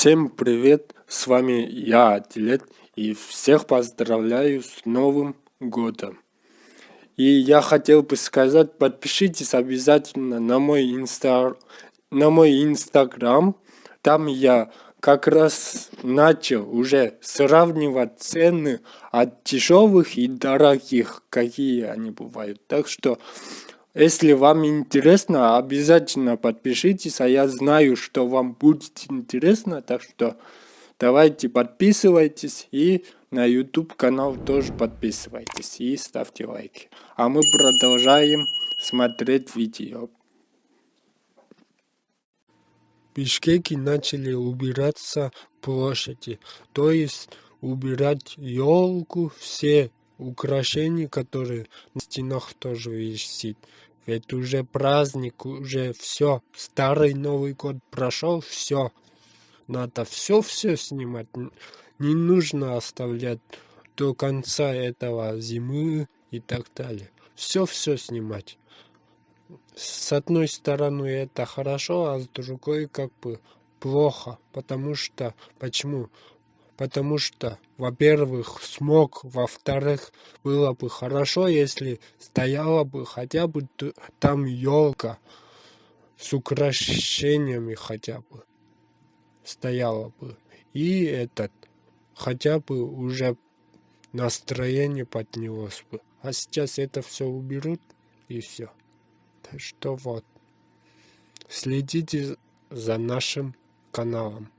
Всем привет, с вами я, Атилет, и всех поздравляю с Новым Годом. И я хотел бы сказать, подпишитесь обязательно на мой, инста... на мой инстаграм, там я как раз начал уже сравнивать цены от дешевых и дорогих, какие они бывают. Так что если вам интересно, обязательно подпишитесь, а я знаю, что вам будет интересно, так что давайте подписывайтесь и на YouTube канал тоже подписывайтесь и ставьте лайки. А мы продолжаем смотреть видео. В Бишкеке начали убираться площади, то есть убирать елку, все украшения, которые на стенах тоже висит. Ведь уже праздник, уже все. Старый Новый год прошел, все. Надо все-все снимать. Не нужно оставлять до конца этого зимы и так далее. Все-все снимать. С одной стороны это хорошо, а с другой как бы плохо. Потому что, почему? Потому что, во-первых, смог, во-вторых, было бы хорошо, если стояла бы хотя бы там елка с украшениями хотя бы стояла бы. И этот, хотя бы уже настроение поднялось бы. А сейчас это все уберут и все. Так что вот. Следите за нашим каналом.